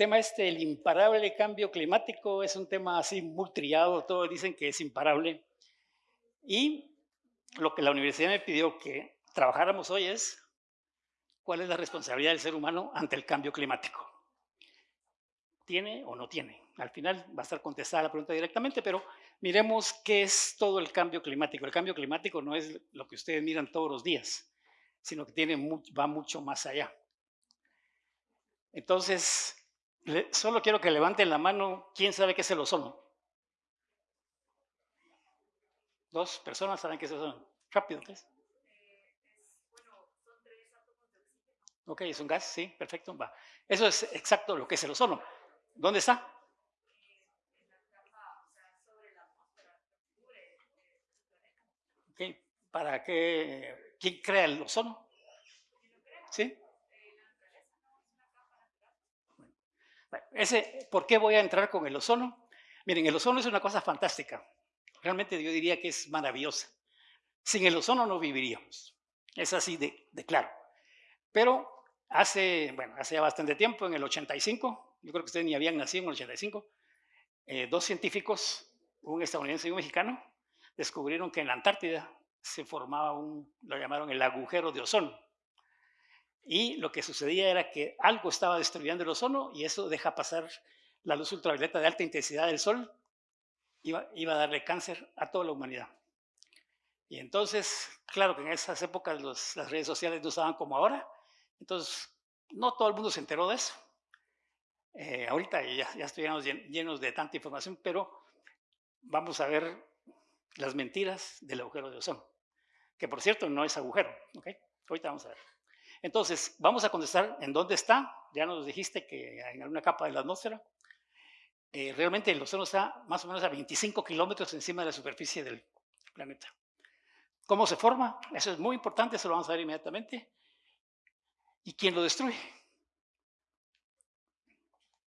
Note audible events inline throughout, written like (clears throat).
Tema este, el imparable cambio climático, es un tema así muy triado, todos dicen que es imparable. Y lo que la universidad me pidió que trabajáramos hoy es cuál es la responsabilidad del ser humano ante el cambio climático. ¿Tiene o no tiene? Al final va a estar contestada la pregunta directamente, pero miremos qué es todo el cambio climático. El cambio climático no es lo que ustedes miran todos los días, sino que tiene, va mucho más allá. Entonces, solo quiero que levanten la mano, ¿quién sabe qué es el ozono? Dos personas saben qué es el ozono. Rápido, ¿qué es? Ok, es un gas, sí, perfecto. Va. Eso es exacto lo que es el ozono. ¿Dónde está? Okay. ¿Para qué? ¿Quién crea el ozono? ¿Sí? Ese, ¿Por qué voy a entrar con el ozono? Miren, el ozono es una cosa fantástica. Realmente yo diría que es maravillosa. Sin el ozono no viviríamos. Es así de, claro. Pero hace, bueno, hace bastante tiempo, en el 85, yo creo que ustedes ni habían nacido en el 85, eh, dos científicos, un estadounidense y un mexicano, descubrieron que en la Antártida se formaba un, lo llamaron el agujero de ozono. Y lo que sucedía era que algo estaba destruyendo el ozono y eso deja pasar la luz ultravioleta de alta intensidad del sol, iba, iba a darle cáncer a toda la humanidad. Y entonces, claro que en esas épocas las redes sociales no estaban como ahora, entonces no todo el mundo se enteró de eso. Eh, ahorita ya, ya llenos de tanta información, pero vamos a ver las mentiras del agujero de ozono, que por cierto no es agujero, ¿ok? Ahorita vamos a ver. Entonces, vamos a contestar en dónde está. Ya nos dijiste que en alguna capa de la atmósfera. Eh, realmente el océano está más o menos a 25 kilómetros encima de la superficie del planeta. ¿Cómo se forma? Eso es muy importante, eso lo vamos a ver inmediatamente. ¿Y quién lo destruye?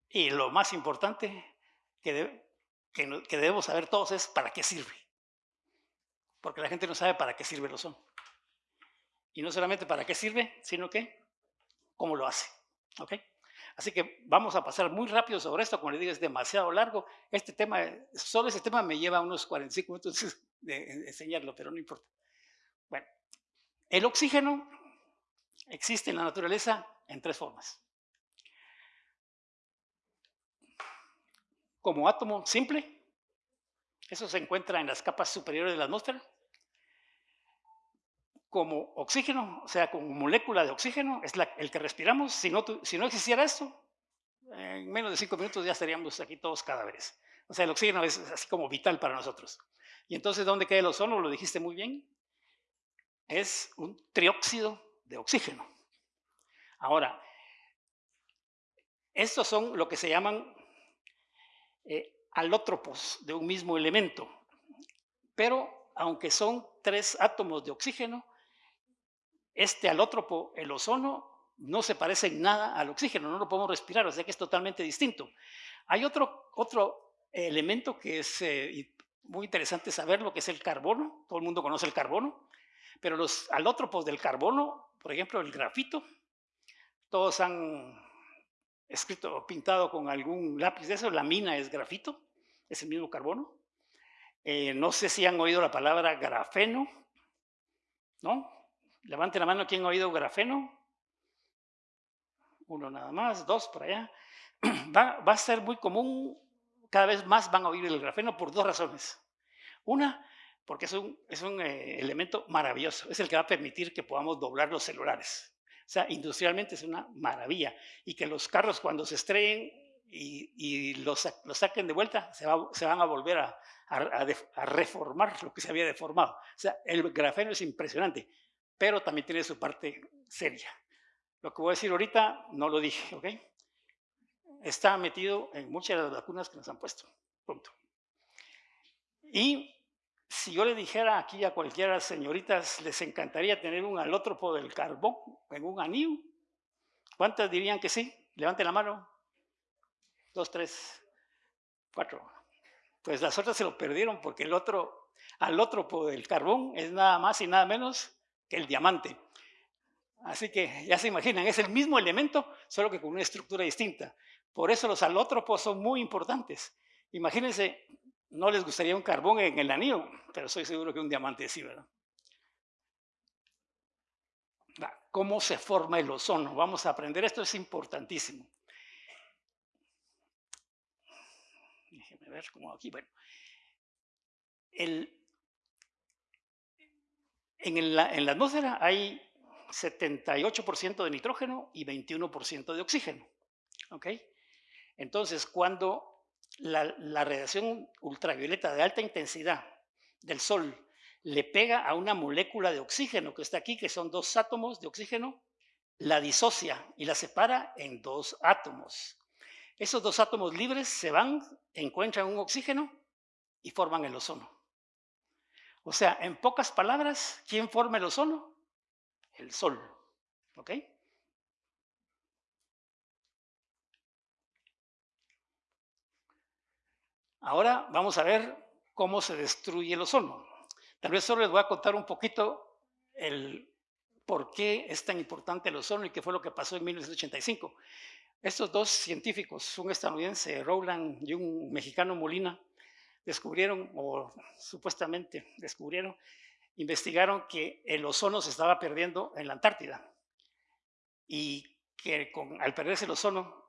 Y lo más importante que, que debemos saber todos es para qué sirve. Porque la gente no sabe para qué sirve el ozono. Y no solamente para qué sirve, sino que cómo lo hace. ¿Ok? Así que vamos a pasar muy rápido sobre esto, como les digo, es demasiado largo. Este tema, solo ese tema me lleva unos 45 minutos de enseñarlo, pero no importa. Bueno, el oxígeno existe en la naturaleza en tres formas. Como átomo simple, eso se encuentra en las capas superiores de la atmósfera como oxígeno, o sea, como molécula de oxígeno, es el que respiramos. Si no, existiera esto, en menos de cinco minutos ya estaríamos aquí todos cadáveres. O sea, el oxígeno es así como vital para nosotros. Y entonces, ¿dónde queda el ozono? Lo dijiste muy bien. Es un trióxido de oxígeno. Ahora, estos son lo que se llaman eh, alótropos de un mismo elemento. Pero, aunque son tres átomos de oxígeno, este alótropo, el ozono, no se parece en nada al oxígeno, no lo podemos respirar, o sea que es totalmente distinto. Hay otro, otro elemento que es eh, muy interesante saber, lo que es el carbono. Todo el mundo conoce el carbono, pero los alótropos del carbono, por ejemplo, el grafito, todos han escrito o pintado con algún lápiz de eso, la mina es grafito, es el mismo carbono. Eh, no sé si han oído la palabra grafeno, ¿no? Levante la mano quien ha oído grafeno. Uno nada más, dos por allá. (clears throat) Va, a ser muy común, cada vez más van a oír el grafeno por dos razones. Una, porque es un, es un eh, elemento maravilloso, es el que va a permitir que podamos doblar los celulares. O sea, industrialmente es una maravilla. Y que los carros cuando se estrellen y, los, los, saquen de vuelta, se, van a volver a, a, reformar lo que se había deformado. O sea, el grafeno es impresionante pero también tiene su parte seria. Lo que voy a decir ahorita no lo dije, ¿ok? Está metido en muchas de las vacunas que nos han puesto. Punto. Y si yo le dijera aquí a cualquiera señoritas, les encantaría tener un alótropo del carbón en un anillo, ¿cuántas dirían que sí? Levanten la mano. Dos, tres, cuatro. Pues las otras se lo perdieron porque el otro alótropo del carbón es nada más y nada menos el diamante. Así que ya se imaginan, es el mismo elemento, solo que con una estructura distinta. Por eso los alótropos son muy importantes. Imagínense, no les gustaría un carbón en el anillo, pero estoy seguro que un diamante sí, ¿verdad? ¿Cómo se forma el ozono? Vamos a aprender, esto es importantísimo. Déjenme ver cómo aquí, bueno. El, en, la, en la atmósfera hay 78% de nitrógeno y 21% de oxígeno. Entonces, cuando la, radiación ultravioleta de alta intensidad del Sol le pega a una molécula de oxígeno que está aquí, que son dos átomos de oxígeno, la disocia y la separa en dos átomos. Esos dos átomos libres se van, encuentran un oxígeno y forman el ozono. O sea, en pocas palabras, ¿quién forma el ozono? El Sol. ¿Ok? Ahora vamos a ver cómo se destruye el ozono. Tal vez solo les voy a contar un poquito el por qué es tan importante el ozono y qué fue lo que pasó en 1985. Estos dos científicos, un estadounidense, Rowland, y un mexicano, Molina, descubrieron, o supuestamente descubrieron, investigaron que el ozono se estaba perdiendo en la Antártida y que con, al perderse el ozono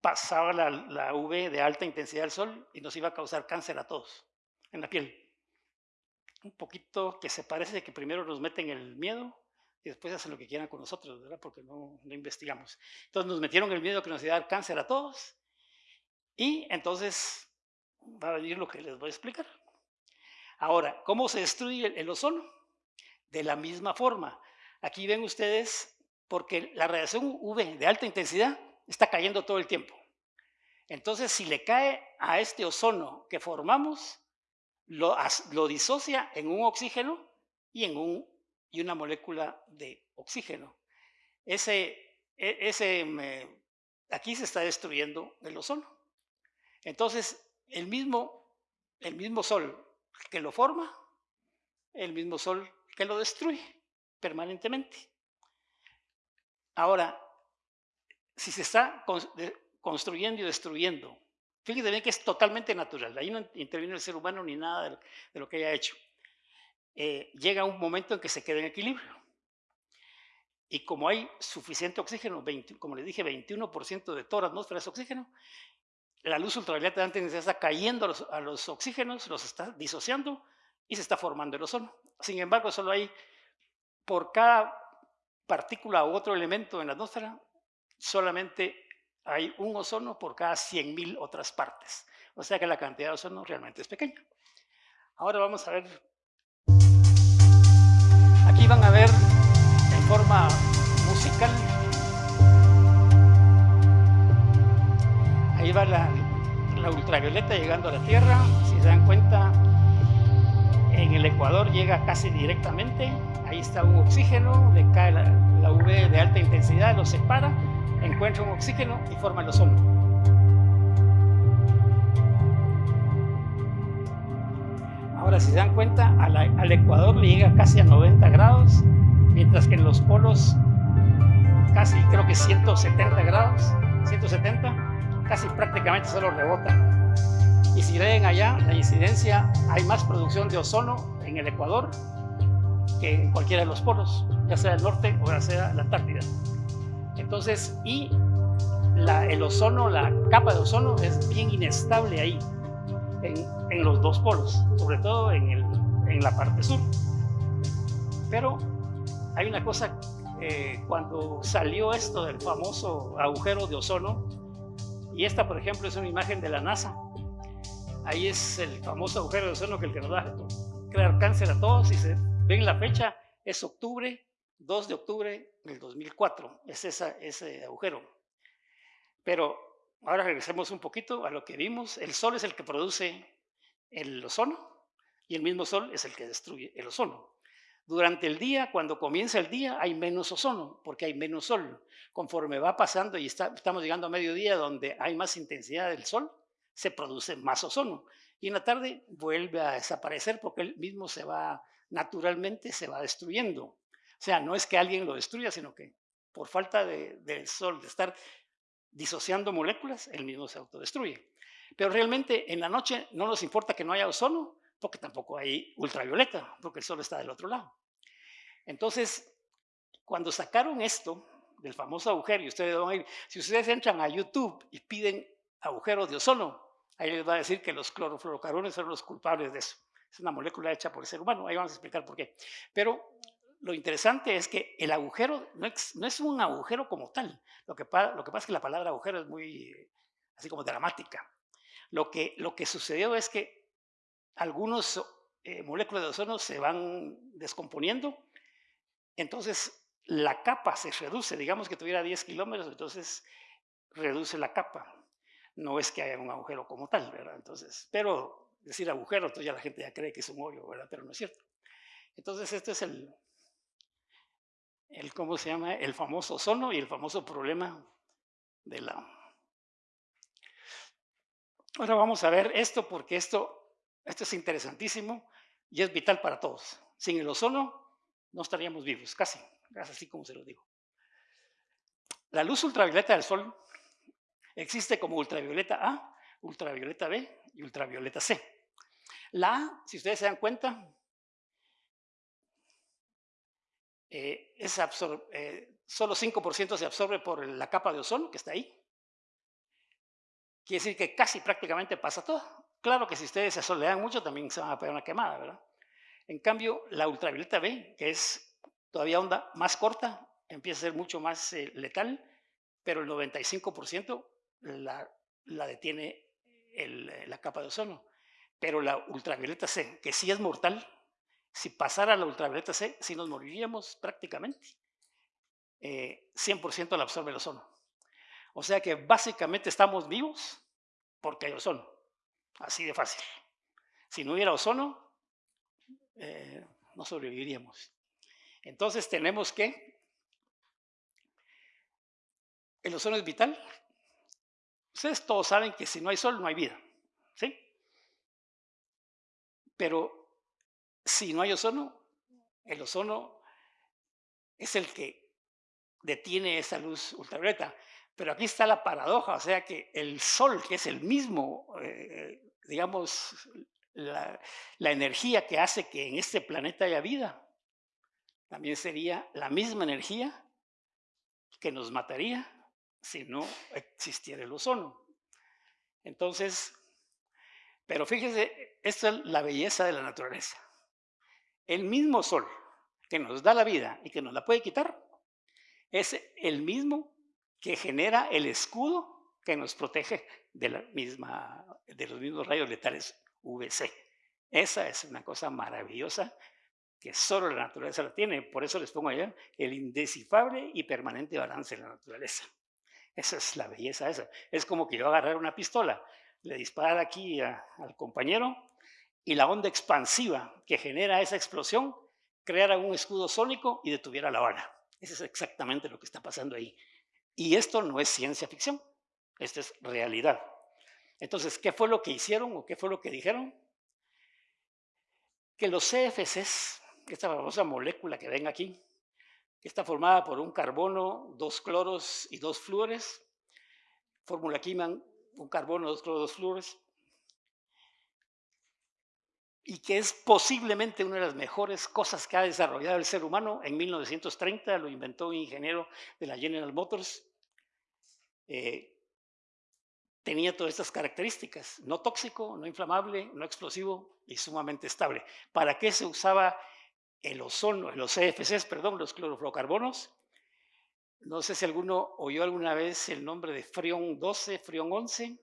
pasaba la, la UV de alta intensidad del sol y nos iba a causar cáncer a todos en la piel un poquito que se parece de que primero nos meten el miedo y después hacen lo que quieran con nosotros, ¿verdad? Porque no, no investigamos. Entonces nos metieron el miedo que nos iba a dar cáncer a todos y entonces va a venir lo que les voy a explicar. Ahora, ¿cómo se destruye el, ozono? De la misma forma. Aquí ven ustedes, porque la radiación UV de alta intensidad está cayendo todo el tiempo. Entonces, si le cae a este ozono que formamos, lo, disocia en un oxígeno y en un, y una molécula de oxígeno. Ese, e, ese, aquí se está destruyendo el ozono. Entonces, el mismo, el mismo sol que lo forma, el mismo sol que lo destruye permanentemente. Ahora, si se está construyendo y destruyendo Fíjense bien que es totalmente natural, ahí no interviene el ser humano ni nada de lo, que haya hecho. Eh, llega un momento en que se queda en equilibrio. Y como hay suficiente oxígeno, como les dije, 21% de toda la atmósfera es oxígeno, la luz ultravioleta antes está cayendo a los, a los, oxígenos, los está disociando y se está formando el ozono. Sin embargo, solo hay, por cada partícula u otro elemento en la atmósfera, solamente hay un ozono por cada 100.000 otras partes. O sea que la cantidad de ozono realmente es pequeña. Ahora vamos a ver. Aquí van a ver en forma musical. Ahí va la, ultravioleta llegando a la Tierra. Si se dan cuenta, en el Ecuador llega casi directamente. Ahí está un oxígeno, le cae la, la UV de alta intensidad, lo separa encuentra un oxígeno y forma el ozono. Ahora, si se dan cuenta, al Ecuador le llega casi a 90 grados, mientras que en los polos casi creo que 170 grados, 170, casi prácticamente solo rebota. Y si leen allá, la incidencia, hay más producción de ozono en el Ecuador que en cualquiera de los polos, ya sea el norte o ya sea la Antártida. Entonces, y el ozono, la capa de ozono es bien inestable ahí, en, los dos polos, sobre todo en, en, la parte sur. Pero hay una cosa, eh, cuando salió esto del famoso agujero de ozono, y esta, por ejemplo, es una imagen de la NASA, ahí es el famoso agujero de ozono que el que nos va a crear cáncer a todos, y se ven la fecha, es octubre 2 de octubre del 2004, es ese agujero. Pero ahora regresemos un poquito a lo que vimos. El Sol es el que produce el ozono y el mismo Sol es el que destruye el ozono. Durante el día, cuando comienza el día, hay menos ozono porque hay menos sol. Conforme va pasando y estamos llegando a mediodía donde hay más intensidad del sol, se produce más ozono. Y en la tarde vuelve a desaparecer porque él mismo se va, naturalmente se va destruyendo. O sea, no es que alguien lo destruya, sino que por falta de, del sol, de estar disociando moléculas, él mismo se autodestruye. Pero realmente en la noche no nos importa que no haya ozono, porque tampoco hay ultravioleta, porque el sol está del otro lado. Entonces, cuando sacaron esto del famoso agujero, y ustedes van a ir, si ustedes entran a YouTube y piden agujeros de ozono, ahí les va a decir que los clorofluorocarbones son los culpables de eso. Es una molécula hecha por el ser humano, ahí vamos a explicar por qué. Pero lo interesante es que el agujero no es, un agujero como tal. Lo que, lo que pasa es que la palabra agujero es muy, así como dramática. Lo que, lo que sucedió es que algunos eh, moléculas de ozono se van descomponiendo, entonces la capa se reduce, digamos que tuviera 10 kilómetros, entonces reduce la capa. No es que haya un agujero como tal, ¿verdad? Entonces, pero decir agujero, entonces ya la gente ya cree que es un hoyo, ¿verdad? Pero no es cierto. Entonces, este es el, el ¿cómo se llama? El famoso ozono y el famoso problema de la... Ahora vamos a ver esto porque esto, esto es interesantísimo y es vital para todos. Sin el ozono no estaríamos vivos, casi, así como se lo digo. La luz ultravioleta del sol existe como ultravioleta A, ultravioleta B y ultravioleta C. La A, si ustedes se dan cuenta, eh, es eh, solo 5% se absorbe por la capa de ozono que está ahí. Quiere decir que casi prácticamente pasa todo. Claro que si ustedes se asolean mucho también se van a pegar una quemada, ¿verdad? En cambio, la ultravioleta B, que es todavía onda más corta, empieza a ser mucho más eh, letal, pero el 95% la, detiene la capa de ozono. Pero la ultravioleta C, que sí es mortal, si pasara la ultravioleta C, sí nos moriríamos prácticamente. 100% eh, la absorbe el ozono. O sea que básicamente estamos vivos porque hay ozono. Así de fácil. Si no hubiera ozono, eh, no sobreviviríamos. Entonces tenemos que, el ozono es vital. Ustedes todos saben que si no hay sol no hay vida, ¿sí? Pero si no hay ozono, el ozono es el que detiene esa luz ultravioleta. Pero aquí está la paradoja, o sea que el sol, que es el mismo, eh, digamos, la, energía que hace que en este planeta haya vida, también sería la misma energía que nos mataría si no existiera el ozono. Entonces, pero fíjese, esta es la belleza de la naturaleza. El mismo sol que nos da la vida y que nos la puede quitar, es el mismo que genera el escudo que nos protege de, la misma, de los mismos rayos letales UVC. Esa es una cosa maravillosa que solo la naturaleza la tiene. Por eso les pongo allá el indescifrable y permanente balance de la naturaleza. Esa es la belleza esa. Es como que yo agarrar una pistola, le disparar aquí al compañero y la onda expansiva que genera esa explosión creara un escudo sónico y detuviera la bala. Eso es exactamente lo que está pasando ahí. Y esto no es ciencia ficción, esto es realidad. Entonces, ¿qué fue lo que hicieron o qué fue lo que dijeron? Que los CFCs esta famosa molécula que ven aquí, que está formada por un carbono, dos cloros y dos flúores, fórmula química, un carbono, dos cloros, dos flúores, y que es posiblemente una de las mejores cosas que ha desarrollado el ser humano. En 1930 lo inventó un ingeniero de la General Motors. Eh, tenía todas estas características, no tóxico, no inflamable, no explosivo y sumamente estable. ¿Para qué se usaba el ozono, los CFCs, perdón, los clorofluorocarbonos. No sé si alguno oyó alguna vez el nombre de Freon 12, Freon 11.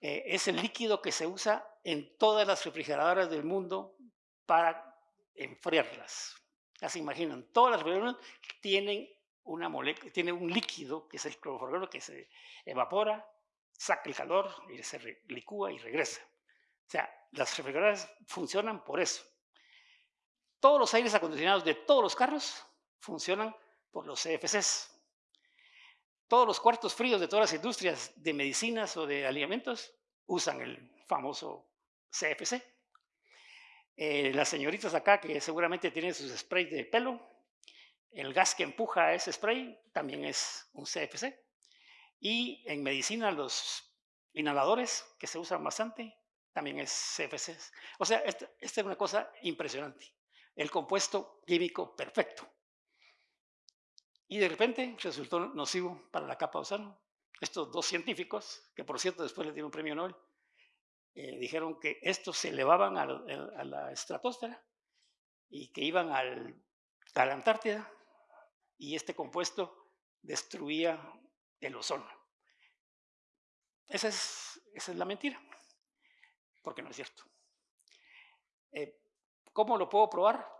Eh, es el líquido que se usa en todas las refrigeradoras del mundo para enfriarlas. Ya se imaginan, todas las refrigeradoras tienen, una tienen un líquido, que es el clorofluorocarbono, que se evapora, saca el calor y se licúa y regresa. O sea, las refrigeradoras funcionan por eso. Todos los aires acondicionados de todos los carros funcionan por los CFCs. Todos los cuartos fríos de todas las industrias de medicinas o de alimentos usan el famoso CFC. Eh, las señoritas acá que seguramente tienen sus sprays de pelo, el gas que empuja ese spray también es un CFC. Y en medicina los inhaladores que se usan bastante también es CFC. O sea, esta, esta es una cosa impresionante. El compuesto químico perfecto. Y de repente resultó nocivo para la capa de ozono. Estos dos científicos, que por cierto después le dieron un premio Nobel, eh, dijeron que estos se elevaban a la estratosfera y que iban al, a la Antártida y este compuesto destruía el ozono. Esa es, esa es la mentira, porque no es cierto. Eh, ¿Cómo lo puedo probar?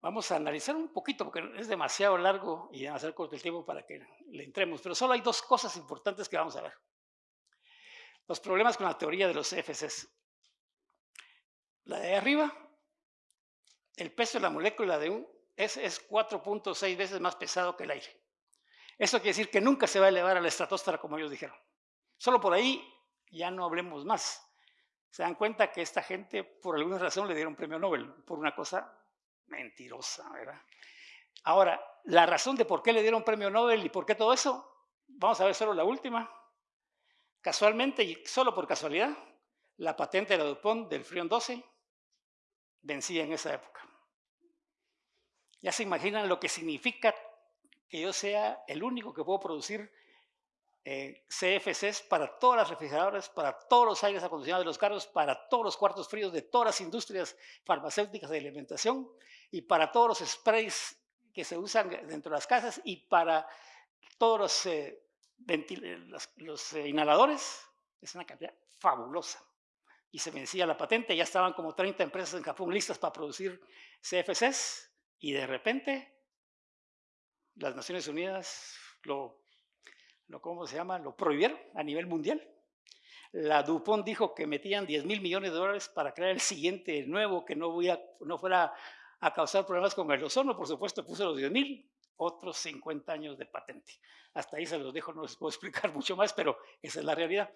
Vamos a analizar un poquito, porque es demasiado largo y hacer corto el tiempo para que le entremos, pero solo hay dos cosas importantes que vamos a ver. Los problemas con la teoría de los FCs. La de arriba, el peso de la molécula de un es, es 4.6 veces más pesado que el aire. Eso quiere decir que nunca se va a elevar a la estratosfera como ellos dijeron. Solo por ahí ya no hablemos más. Se dan cuenta que esta gente, por alguna razón, le dieron premio Nobel por una cosa mentirosa, ¿verdad? Ahora, la razón de por qué le dieron premio Nobel y por qué todo eso, vamos a ver solo la última. Casualmente y solo por casualidad, la patente de la DuPont del Freon 12 vencía en esa época. Ya se imaginan lo que significa que yo sea el único que puedo producir eh, CFCs para todas las refrigeradoras, para todos los aires acondicionados de los carros, para todos los cuartos fríos de todas las industrias farmacéuticas de alimentación y para todos los sprays que se usan dentro de las casas y para todos los, eh, eh, inhaladores. Es una cantidad fabulosa y se vencía la patente, ya estaban como 30 empresas en Japón listas para producir CFCs y de repente las Naciones Unidas lo, lo ¿cómo se llama? Lo prohibieron a nivel mundial. La Dupont dijo que metían 10 mil millones de dólares para crear el siguiente nuevo que no, voy a, no fuera a causar problemas con el ozono, por supuesto puso los 10 mil, otros 50 años de patente. Hasta ahí se los dejo, no les puedo (laughs) explicar mucho más, pero esa es la realidad.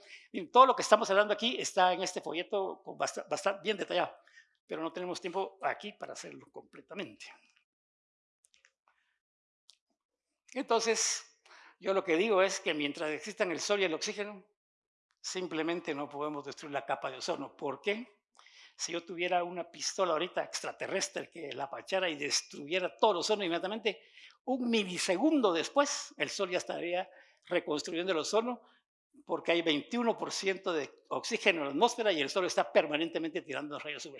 todo lo que estamos hablando aquí está en este folleto bastante, bien detallado, pero no tenemos tiempo aquí para hacerlo completamente. Entonces, yo lo que digo es que mientras existan el sol y el oxígeno, simplemente no podemos destruir la capa de ozono. ¿Por qué? Si yo tuviera una pistola ahorita extraterrestre que la apachara y destruyera todo el ozono inmediatamente, un milisegundo después el Sol ya estaría reconstruyendo el ozono porque hay 21% de oxígeno en la atmósfera y el Sol está permanentemente tirando rayos UV.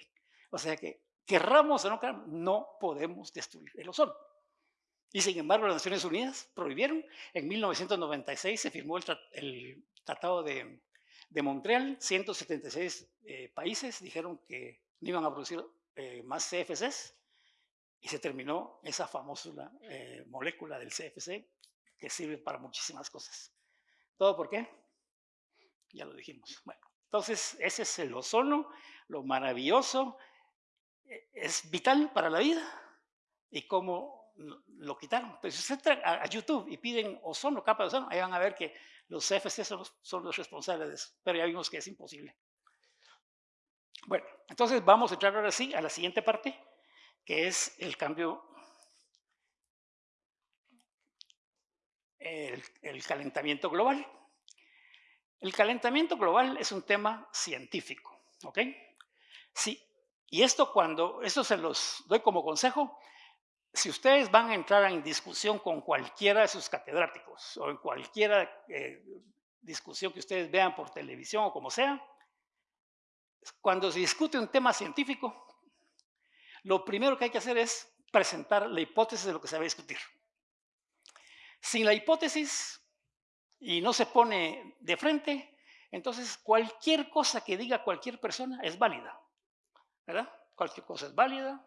O sea que, querramos o no querramos, no podemos destruir el ozono. Y sin embargo, las Naciones Unidas prohibieron. En 1996 se firmó el, Tratado de, Montreal. 176 eh, países dijeron que no iban a producir eh, más CFCs y se terminó esa famosa eh, molécula del CFC que sirve para muchísimas cosas. ¿Todo por qué? Ya lo dijimos. Bueno, entonces ese es el ozono, lo maravilloso, e, es vital para la vida y cómo lo quitaron. Pues si usted entra a YouTube y piden ozono, capa de ozono, ahí van a ver que los CFC son los, son los responsables de eso, pero ya vimos que es imposible. Bueno, entonces vamos a entrar ahora sí a la siguiente parte, que es el cambio, el, calentamiento global. El calentamiento global es un tema científico, ¿ok? Sí, y esto cuando, esto se los doy como consejo, si ustedes van a entrar en discusión con cualquiera de sus catedráticos o en cualquier eh, discusión que ustedes vean por televisión o como sea, cuando se discute un tema científico, lo primero que hay que hacer es presentar la hipótesis de lo que se va a discutir. Sin la hipótesis y no se pone de frente, entonces cualquier cosa que diga cualquier persona es válida. ¿Verdad? Cualquier cosa es válida,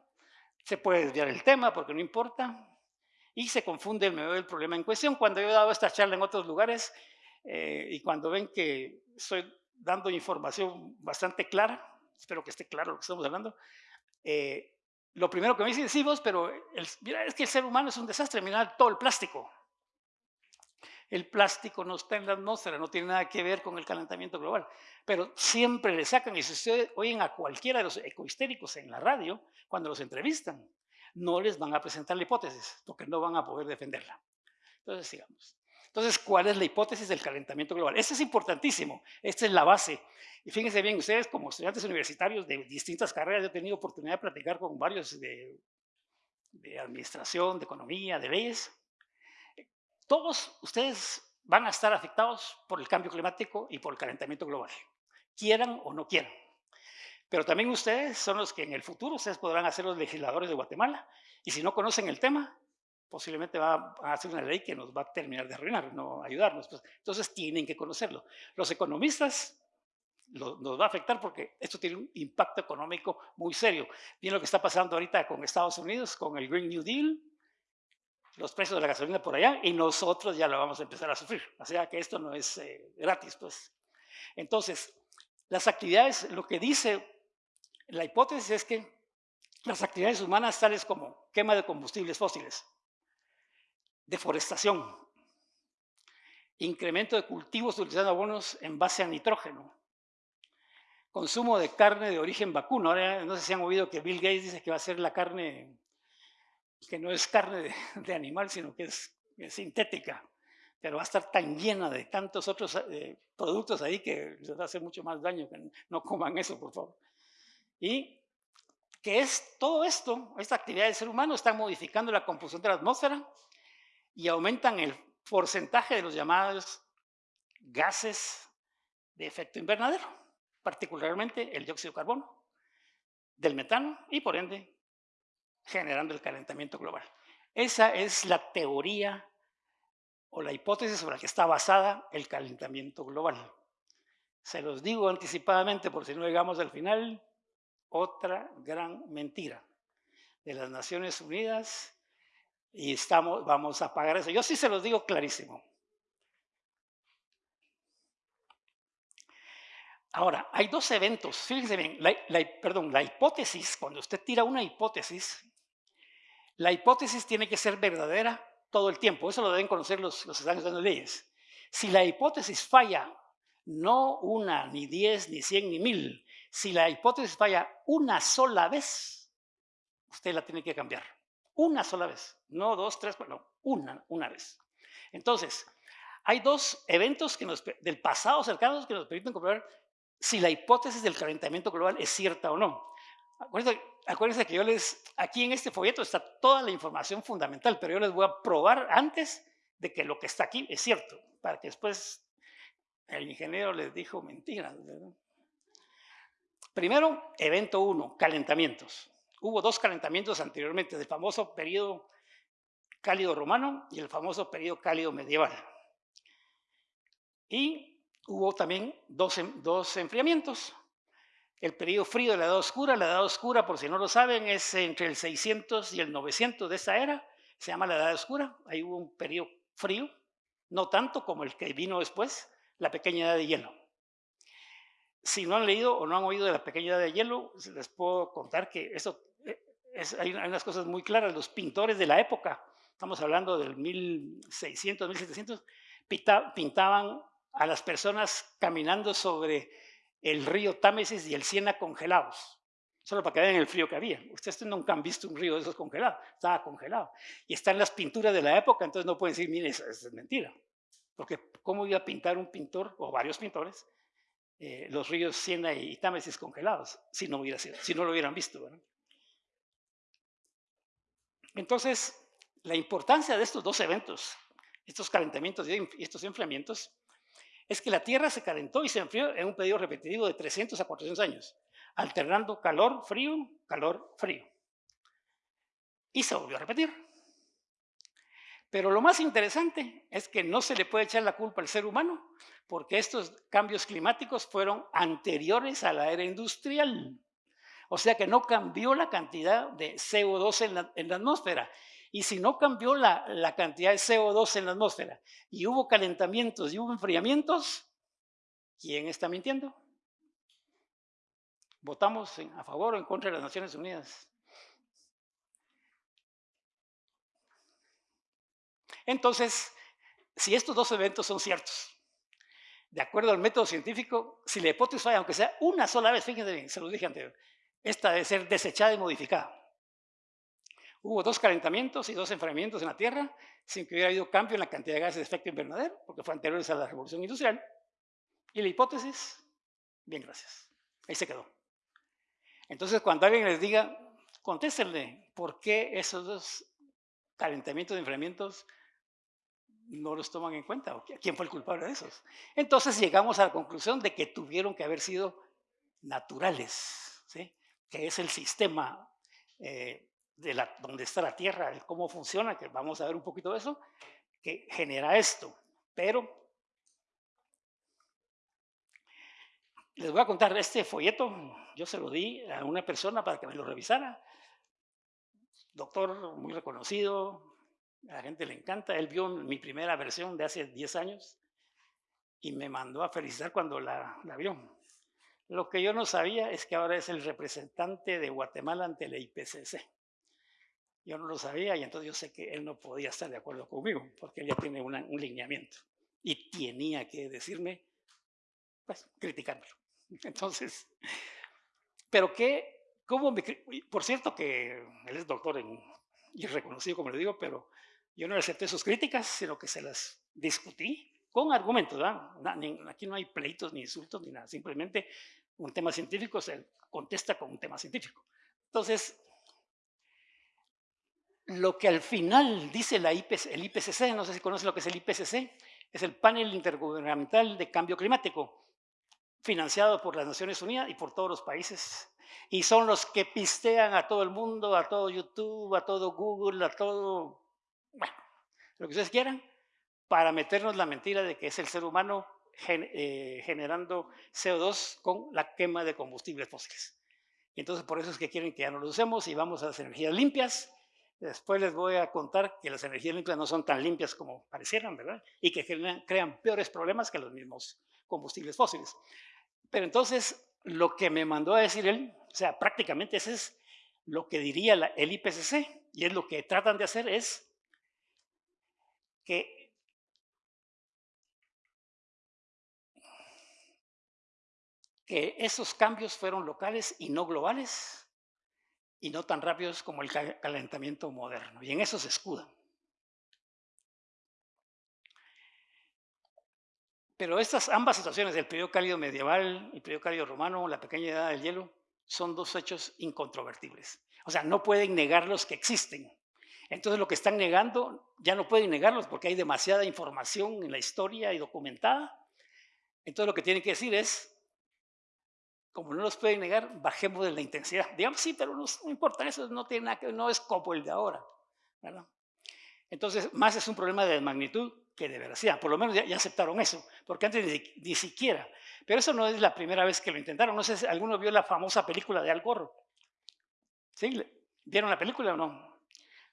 se puede desviar el tema porque no importa, y se confunde el medio del problema en cuestión. Cuando yo he dado esta charla en otros lugares eh, y cuando ven que estoy dando información bastante clara, espero que esté claro lo que estamos hablando, eh, lo primero que me dicen, sí, vos, pero mira, es que el ser humano es un desastre, mira todo el plástico. El plástico no está en la atmósfera, no tiene nada que ver con el calentamiento global. Pero siempre le sacan, y si ustedes oyen a cualquiera de los ecohistéricos en la radio, cuando los entrevistan, no les van a presentar la hipótesis, porque no van a poder defenderla. Entonces, sigamos. Entonces, ¿cuál es la hipótesis del calentamiento global? Esto es importantísimo, esta es la base. Y fíjense bien, ustedes como estudiantes universitarios de distintas carreras, yo he tenido oportunidad de platicar con varios de administración, de economía, de leyes. Todos ustedes van a estar afectados por el cambio climático y por el calentamiento global, quieran o no quieran. Pero también ustedes son los que en el futuro, ustedes podrán ser los legisladores de Guatemala, y si no conocen el tema, posiblemente va a hacer una ley que nos va a terminar de arruinar, no ayudarnos. Pues. Entonces tienen que conocerlo. Los economistas nos va a afectar porque esto tiene un impacto económico muy serio. Bien lo que está pasando ahorita con Estados Unidos, con el Green New Deal, los precios de la gasolina por allá, y nosotros ya lo vamos a empezar a sufrir. O sea que esto no es eh, gratis, pues. Entonces, las actividades, lo que dice la hipótesis es que las actividades humanas tales como quema de combustibles fósiles, deforestación, incremento de cultivos utilizando abonos en base a nitrógeno, consumo de carne de origen vacuno. Ahora no sé si han oído que Bill Gates dice que va a ser la carne que no es carne de, (laughs) animal, sino que es, sintética, pero va a estar tan llena de tantos otros eh, productos ahí que les hacer mucho más daño, que no coman eso, por favor. Y que es todo esto, esta actividad del ser humano, está modificando la composición de la atmósfera, y aumentan el porcentaje de los llamados gases de efecto invernadero, particularmente el dióxido de carbono, del metano y por ende generando el calentamiento global. Esa es la teoría o la hipótesis sobre la que está basada el calentamiento global. Se los digo anticipadamente por si no llegamos al final, otra gran mentira de las Naciones Unidas y estamos, vamos a pagar eso. Yo sí se los digo clarísimo. Ahora, hay dos eventos, fíjense bien, perdón, la hipótesis, cuando usted tira una hipótesis, la hipótesis tiene que ser verdadera todo el tiempo, eso lo deben conocer los, los de leyes. Si la hipótesis falla, no una, ni diez, ni cien, ni mil, si la hipótesis falla una sola vez, usted la tiene que cambiar. Una sola vez, no dos, tres, no, una, una vez. Entonces, hay dos eventos del pasado cercanos que nos permiten comprobar si la hipótesis del calentamiento global es cierta o no. Acuérdense, que yo les, aquí en este folleto está toda la información fundamental, pero yo les voy a probar antes de que lo que está aquí es cierto, para que después el ingeniero les dijo mentiras. Primero, evento uno, calentamientos. Hubo dos calentamientos anteriormente, del famoso periodo cálido romano y el famoso periodo cálido medieval. Y hubo también dos, dos enfriamientos. El periodo frío de la Edad Oscura, la Edad Oscura, por si no lo saben, es entre el 600 y el 900 de esta era, se llama la Edad Oscura. Ahí hubo un periodo frío, no tanto como el que vino después, la pequeña edad de hielo. Si no han leído o no han oído de la pequeña edad de hielo, les puedo contar que eso hay, unas cosas muy claras. Los pintores de la época, estamos hablando del 1600, 1700, pintaban a las personas caminando sobre el río Támesis y el Siena congelados, solo para que vean el frío que había. Ustedes nunca han visto un río de esos congelados, estaba congelado. Y están las pinturas de la época, entonces no pueden decir, mire, es mentira. Porque ¿cómo iba a pintar un pintor, o varios pintores, eh, los ríos Siena y Támesis congelados, si no, hubiera si no lo hubieran visto? ¿verdad? Entonces, la importancia de estos dos eventos, estos calentamientos y estos enfriamientos, es que la Tierra se calentó y se enfrió en un periodo repetitivo de 300 a 400 años, alternando calor, frío, calor, frío. Y se volvió a repetir. Pero lo más interesante es que no se le puede echar la culpa al ser humano, porque estos cambios climáticos fueron anteriores a la era industrial. O sea que no cambió la cantidad de CO2 en la, atmósfera. Y si no cambió la, cantidad de CO2 en la atmósfera y hubo calentamientos y hubo enfriamientos, ¿quién está mintiendo? ¿Votamos a favor o en contra de las Naciones Unidas? Entonces, si estos dos eventos son ciertos, de acuerdo al método científico, si la hipótesis falla, aunque sea una sola vez, fíjense bien, se lo dije anterior, esta debe ser desechada y modificada. Hubo dos calentamientos y dos enfriamientos en la Tierra sin que hubiera habido cambio en la cantidad de gases de efecto invernadero, porque fue anteriores a la revolución industrial. Y la hipótesis, bien, gracias. Ahí se quedó. Entonces, cuando alguien les diga, contéstenle por qué esos dos calentamientos y enfriamientos no los toman en cuenta, o quién fue el culpable de esos. Entonces llegamos a la conclusión de que tuvieron que haber sido naturales, ¿sí? que es el sistema eh, de la, donde está la Tierra, el cómo funciona, que vamos a ver un poquito de eso, que genera esto. Pero les voy a contar este folleto, yo se lo di a una persona para que me lo revisara, doctor muy reconocido, a la gente le encanta, él vio mi primera versión de hace 10 años y me mandó a felicitar cuando la, la vio. Lo que yo no sabía es que ahora es el representante de Guatemala ante la IPCC. Yo no lo sabía y entonces yo sé que él no podía estar de acuerdo conmigo porque él ya tiene un lineamiento y tenía que decirme, pues, criticármelo. (laughs) Entonces, pero que, ¿cómo me, por cierto que él es doctor en, y reconocido como le digo, pero yo no acepté sus críticas, sino que se las discutí con argumentos. Aquí no hay pleitos ni insultos ni nada, simplemente un tema científico se contesta con un tema científico. Entonces, lo que al final dice la IPC, el IPCC, no sé si conoce lo que es el IPCC, es el panel intergubernamental de cambio climático, financiado por las Naciones Unidas y por todos los países. Y son los que pistean a todo el mundo, a todo YouTube, a todo Google, a todo, bueno, lo que ustedes quieran, para meternos la mentira de que es el ser humano eh, generando CO2 con la quema de combustibles fósiles. Y entonces por eso es que quieren que ya no lo usemos y vamos a las energías limpias Después les voy a contar que las energías limpias no son tan limpias como parecieran, ¿verdad? Y que crean, peores problemas que los mismos combustibles fósiles. Pero entonces, lo que me mandó a decir él, o sea, prácticamente ese es lo que diría el IPCC, y es lo que tratan de hacer es que que esos cambios fueron locales y no globales, y no tan rápidos como el calentamiento moderno. Y en eso se escudan. Pero estas ambas situaciones, el periodo cálido medieval el periodo cálido romano, la pequeña edad del hielo, son dos hechos incontrovertibles. O sea, no pueden negarlos que existen. Entonces lo que están negando, ya no pueden negarlos porque hay demasiada información en la historia y documentada. Entonces lo que tienen que decir es, como no los pueden negar, bajemos de la intensidad. Digamos, sí, pero no, importa, eso no, tiene nada que, no es como el de ahora. ¿verdad? Entonces, más es un problema de magnitud que de veracidad. Por lo menos ya, aceptaron eso, porque antes ni, siquiera. Pero eso no es la primera vez que lo intentaron. No sé si alguno vio la famosa película de Al Gore. ¿Sí? ¿Vieron la película o no?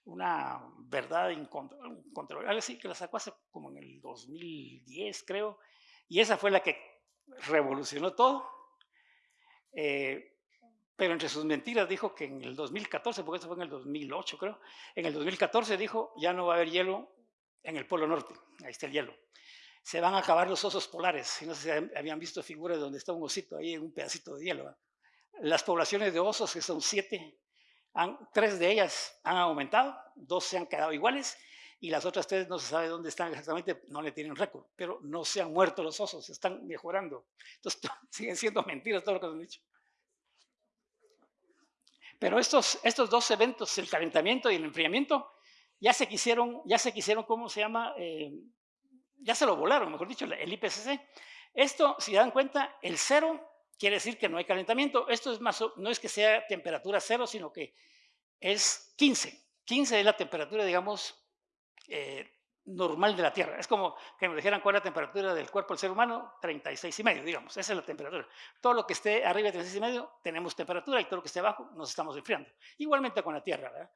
Una verdad incontrolable, así que la sacó hace como en el 2010, creo. Y esa fue la que revolucionó todo eh, pero entre sus mentiras dijo que en el 2014, porque eso fue en el 2008 creo, en el 2014 dijo ya no va a haber hielo en el Polo Norte, ahí está el hielo. Se van a acabar los osos polares, no sé si habían visto figuras donde está un osito ahí en un pedacito de hielo. Las poblaciones de osos, que son siete, tres de ellas han aumentado, dos se han quedado iguales y las otras tres no se sabe dónde están exactamente, no le tienen récord, pero no se han muerto los osos, están mejorando. Entonces (laughs) siguen siendo mentiras todo lo que han dicho. Pero estos, estos dos eventos, el calentamiento y el enfriamiento, ya se quisieron, ya se quisieron, ¿cómo se llama? Eh, ya se lo volaron, mejor dicho, el IPCC. Esto, si dan cuenta, el cero quiere decir que no hay calentamiento. Esto es más, no es que sea temperatura cero, sino que es 15. 15 es la temperatura, digamos, eh, normal de la Tierra. Es como que nos dijeran cuál es la temperatura del cuerpo del ser humano, 36 y medio, digamos, esa es la temperatura. Todo lo que esté arriba de 36 y medio tenemos temperatura y todo lo que esté abajo nos estamos enfriando. Igualmente con la Tierra, ¿verdad?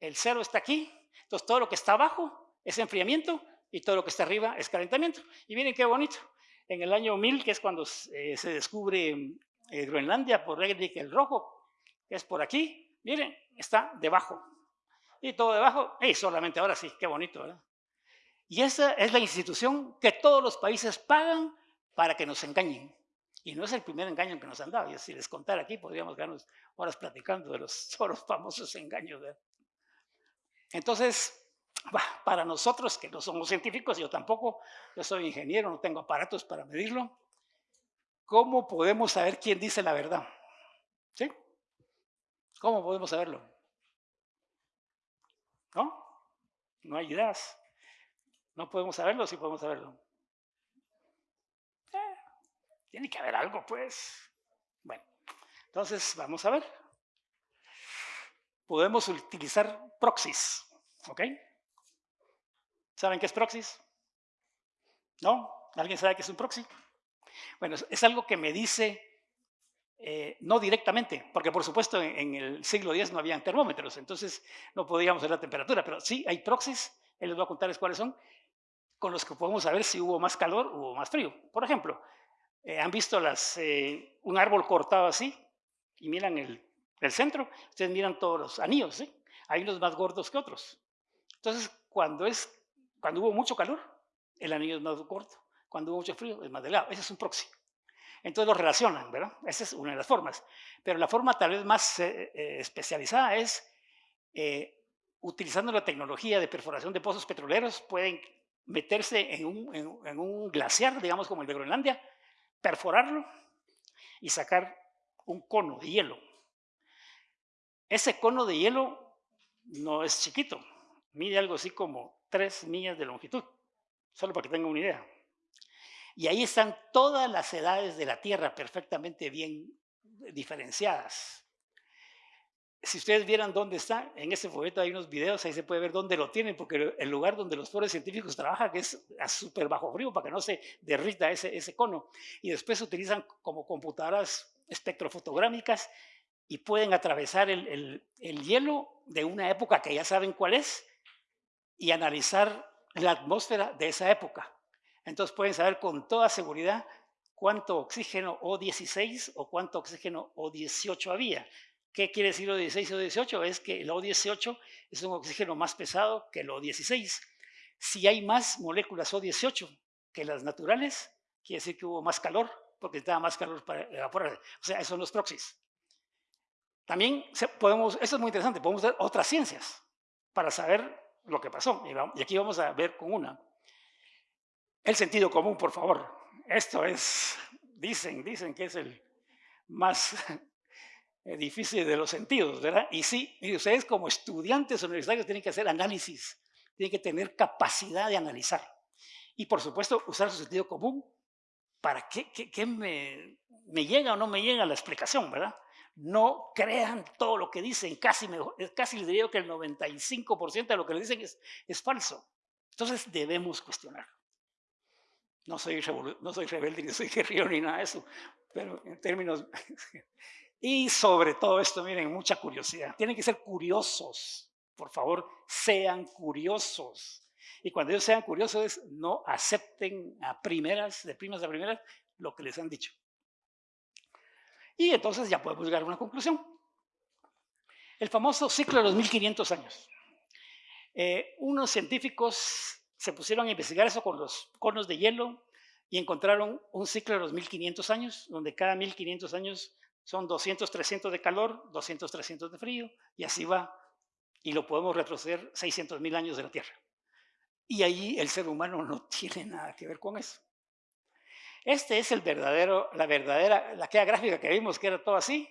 El cero está aquí, entonces todo lo que está abajo es enfriamiento y todo lo que está arriba es calentamiento. Y miren qué bonito. En el año 1000, que es cuando eh, se descubre eh, Groenlandia por Erik el Rojo, que es por aquí, miren, está debajo y todo debajo, y solamente ahora sí, qué bonito, ¿verdad? Y esa es la institución que todos los países pagan para que nos engañen. Y no es el primer engaño que nos han dado. Y si les contara aquí, podríamos quedarnos horas platicando de los, (laughs) famosos engaños. Entonces, para nosotros que no somos científicos, yo tampoco, yo soy ingeniero, no tengo aparatos para medirlo, ¿cómo podemos saber quién dice la verdad? ¿Sí? ¿Cómo podemos saberlo? ¿No? No hay ideas. No podemos saberlo, sí podemos saberlo. Eh, tiene que haber algo, pues. Bueno, entonces vamos a ver. Podemos utilizar proxies, ¿ok? ¿Saben qué es proxies? ¿No? ¿Alguien sabe qué es un proxy? Bueno, es algo que me dice eh, no directamente, porque por supuesto en, el siglo X no habían termómetros, entonces no podíamos ver la temperatura, pero sí hay proxies, él les voy a contarles cuáles son, con los que podemos saber si hubo más calor o más frío. Por ejemplo, eh, han visto las, eh, un árbol cortado así y miran el, centro, ustedes miran todos los anillos, hay unos más gordos que otros. Entonces, cuando, es, cuando hubo mucho calor, el anillo es más corto, cuando hubo mucho frío es más delgado, ese es un proxy. Entonces lo relacionan, ¿verdad? Esa es una de las formas. Pero la forma tal vez más eh, eh, especializada es, eh, utilizando la tecnología de perforación de pozos petroleros, pueden meterse en un, glaciar, digamos como el de Groenlandia, perforarlo y sacar un cono de hielo. Ese cono de hielo no es chiquito, mide algo así como tres millas de longitud, solo para que tengan una idea. Y ahí están todas las edades de la Tierra perfectamente bien diferenciadas. Si ustedes vieran dónde está, en ese folleto hay unos videos, ahí se puede ver dónde lo tienen, porque el lugar donde los pobres científicos trabajan es a súper bajo frío para que no se derrita ese, ese cono. Y después utilizan como computadoras espectrofotográmicas y pueden atravesar el, el hielo de una época que ya saben cuál es y analizar la atmósfera de esa época. Entonces pueden saber con toda seguridad cuánto oxígeno O16 o cuánto oxígeno O18 había. ¿Qué quiere decir O16 o O18? Es que el O18 es un oxígeno más pesado que el O16. Si hay más moléculas O18 que las naturales, quiere decir que hubo más calor, porque estaba más calor para evaporar. O sea, esos son los proxies. También podemos, eso es muy interesante, podemos ver otras ciencias para saber lo que pasó. Y aquí vamos a ver con una. El sentido común, por favor. Esto es, dicen, dicen que es el más (laughs) difícil de los sentidos, ¿verdad? Y sí, ustedes como estudiantes universitarios tienen que hacer análisis, tienen que tener capacidad de analizar. Y por supuesto, usar su sentido común para que, me, me, llega o no me llega la explicación, ¿verdad? No crean todo lo que dicen, casi, casi les diría que el 95% de lo que le dicen es, es falso. Entonces debemos cuestionar. No soy, rebelde, (laughs) ni soy guerrero, ni nada de eso, pero en términos... (laughs) y sobre todo esto, miren, mucha curiosidad. Tienen que ser curiosos, por favor, sean curiosos. Y cuando ellos sean curiosos, no acepten a primeras, de primas a primeras, lo que les han dicho. Y entonces ya podemos llegar a una conclusión. El famoso ciclo de los 1500 años. Eh, unos científicos se pusieron a investigar eso con los conos de hielo y encontraron un ciclo de los 1500 años, donde cada 1500 años son 200, 300 de calor, 200, 300 de frío, y así va. Y lo podemos retroceder 600 mil años de la Tierra. Y ahí el ser humano no (laughs) tiene nada que ver con eso. Este es el verdadero, la verdadera, la gráfica que vimos que era todo así.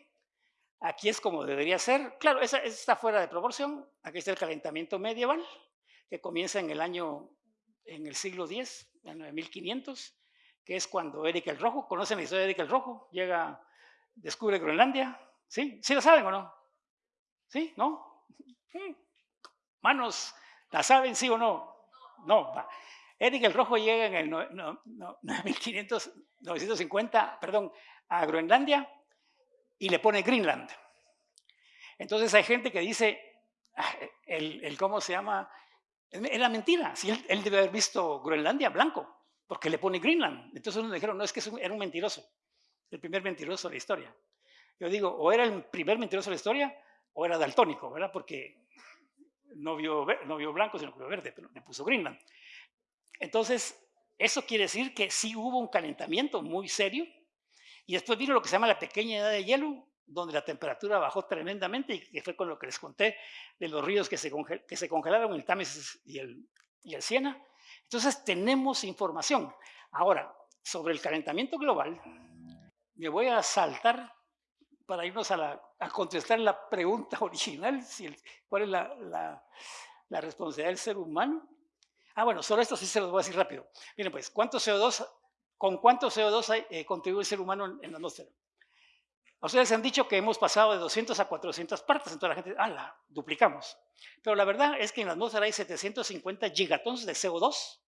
Aquí es como debería ser. Claro, esa está fuera de proporción. Aquí está el calentamiento medieval, que comienza en el año en el siglo X, en 1500, que es cuando Eric el Rojo, ¿conocen la historia de Eric el Rojo? Llega, descubre Groenlandia, ¿sí? ¿Sí la saben o no? ¿Sí? ¿No? Manos, ¿la saben sí o no? No, va. Eric el Rojo llega en el no, 950, perdón, a Groenlandia y le pone Greenland. Entonces hay gente que dice, ah, el, el ¿cómo se llama? Era mentira. Si él, debe haber visto Groenlandia blanco, porque le pone Greenland. Entonces uno dijeron, no, es que era un mentiroso. El primer mentiroso de la historia. Yo digo, o era el primer mentiroso de la historia, o era daltónico, ¿verdad? Porque no vio, no vio blanco, sino que vio verde, pero le puso Greenland. Entonces, eso quiere decir que sí hubo un calentamiento muy serio. Y después vino lo que se llama la pequeña edad de hielo, donde la temperatura bajó tremendamente y que fue con lo que les conté de los ríos que se, congelaron, el Támesis y el, y Siena. Entonces tenemos información. Ahora, sobre el calentamiento global, me voy a saltar para irnos a, contestar la pregunta (laughs) original, cuál es la, responsabilidad del ser humano. Ah, bueno, solo esto sí se los voy a decir rápido. Miren, pues, ¿cuánto CO2, ¿con cuánto CO2 eh, contribuye el ser humano en, la atmósfera? Ustedes han dicho que hemos pasado de 200 a 400 partes, entonces la gente, ah, la duplicamos. Pero la verdad es que en la atmósfera hay 750 gigatons de CO2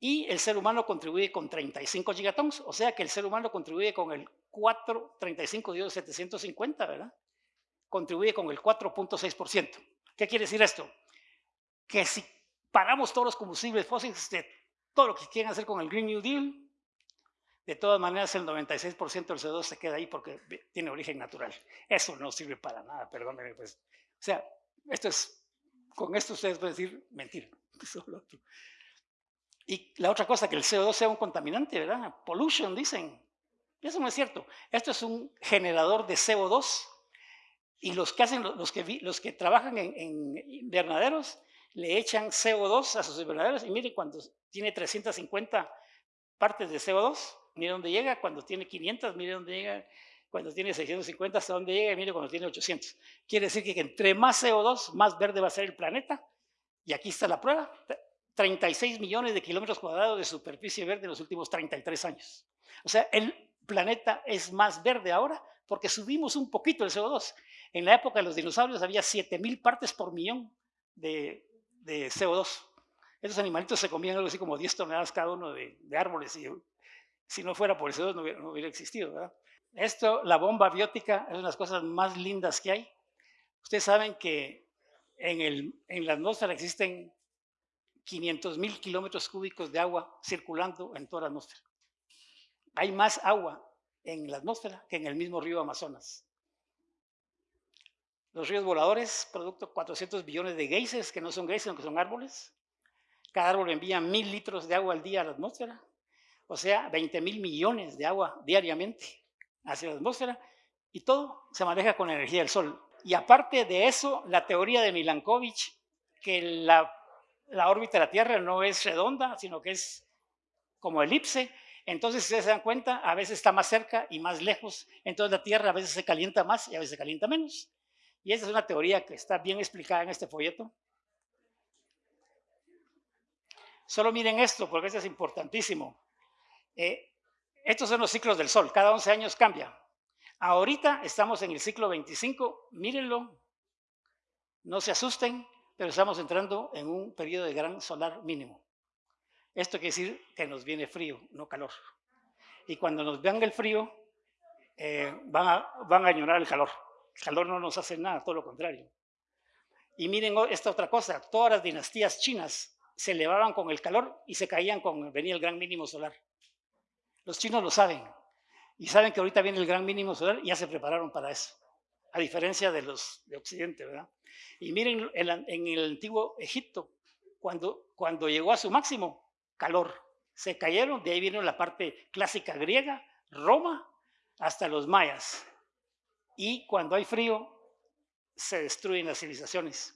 y el ser humano contribuye con 35 gigatons, o sea que el ser humano contribuye con el 4, 35 de 750, ¿verdad? Contribuye con el 4.6%. ¿Qué quiere decir esto? Que si paramos todos los combustibles fósiles de todo lo que quieren hacer con el Green New Deal, de todas maneras el 96% del CO2 se queda ahí porque tiene origen natural. Eso no sirve para nada, perdónenme. Pues. O sea, esto es, con esto ustedes pueden decir mentira. (laughs) Y la otra cosa, que el CO2 sea un contaminante, ¿verdad? Pollution, dicen. Eso no es cierto. Esto es un generador de CO2 y los que, hacen, los que, los que trabajan en, invernaderos le echan CO2 a sus invernaderos y miren cuando tiene 350 partes de CO2, mire dónde llega, cuando tiene 500, mire dónde llega, cuando tiene 650, hasta dónde llega y mire cuando tiene 800. Quiere decir que entre más CO2, más verde va a ser el planeta. Y aquí está la prueba. 36 millones de kilómetros cuadrados de superficie verde en los últimos 33 años. O sea, el planeta es más verde ahora porque subimos un poquito el CO2. En la época de los dinosaurios había 7.000 partes por millón de, CO2. Esos animalitos se comían algo así como 10 toneladas cada uno de, árboles y si no fuera por el CO2 no hubiera, existido. Esto, la bomba biótica, es una de las cosas más lindas que hay. Ustedes saben que en, el, en la atmósfera existen 500 mil kilómetros cúbicos de agua circulando en toda la atmósfera. Hay más agua en la atmósfera que en el mismo río Amazonas. Los ríos voladores, producto de 400 billones de geysers, que no son geysers, sino que son árboles. Cada árbol envía mil litros de agua al día a la atmósfera, o sea, 20 mil millones de agua diariamente hacia la atmósfera, y todo se maneja con energía del sol. Y aparte de eso, la teoría de Milankovitch, que la la órbita de la Tierra no es redonda, sino que es como elipse. Entonces, si se dan cuenta, a veces está más cerca y más lejos. Entonces, la Tierra a veces se calienta más y a veces se calienta menos. Y esa es una teoría que está bien explicada en este folleto. Solo miren esto, porque esto es importantísimo. Eh, estos son los ciclos del Sol. Cada 11 años cambia. Ahorita estamos en el ciclo 25. Mírenlo. No se asusten pero estamos entrando en un periodo de gran solar mínimo. Esto quiere decir que nos viene frío, no calor. Y cuando nos vean el frío, eh, van, a, van a añorar el calor. El calor no nos hace nada, todo lo contrario. Y miren esta otra cosa, todas las dinastías chinas se elevaban con el calor y se caían con venía el gran mínimo solar. Los chinos lo saben y saben que ahorita viene el gran mínimo solar y ya se prepararon para eso, a diferencia de los de Occidente, ¿verdad? Y miren en, el antiguo Egipto, cuando, cuando llegó a su máximo, calor. Se cayeron, de ahí vino la parte clásica griega, Roma, hasta los mayas. Y cuando hay frío, se destruyen las civilizaciones.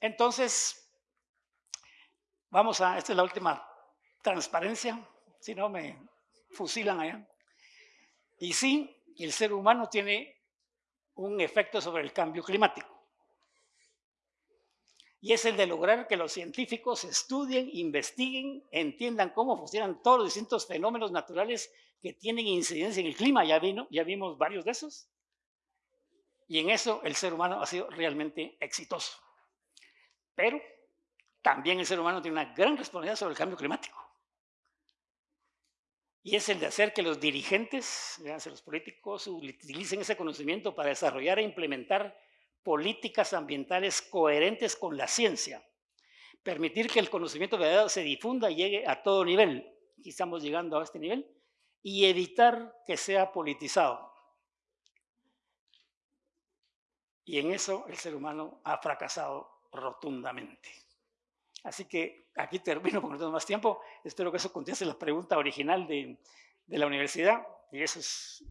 Entonces, vamos a, esta es la última transparencia, si no me fusilan allá. Y sí, el ser humano tiene un efecto sobre el cambio climático. Y es el de lograr que los científicos estudien, investiguen, entiendan cómo funcionan todos los distintos fenómenos naturales que tienen incidencia en el clima. Ya, vino, ya vimos varios de esos. Y en eso el ser humano ha sido realmente exitoso. Pero también el ser humano tiene una gran responsabilidad sobre el cambio climático y es el de hacer que los dirigentes, los políticos, utilicen ese conocimiento para desarrollar e implementar políticas ambientales coherentes con la ciencia, permitir que el conocimiento verdadero se difunda y llegue a todo nivel, y estamos llegando a este nivel, y evitar que sea politizado. Y en eso el ser humano ha fracasado rotundamente. Así que aquí termino porque no tengo más tiempo. Espero que eso conteste la pregunta original de, de la universidad. Y eso es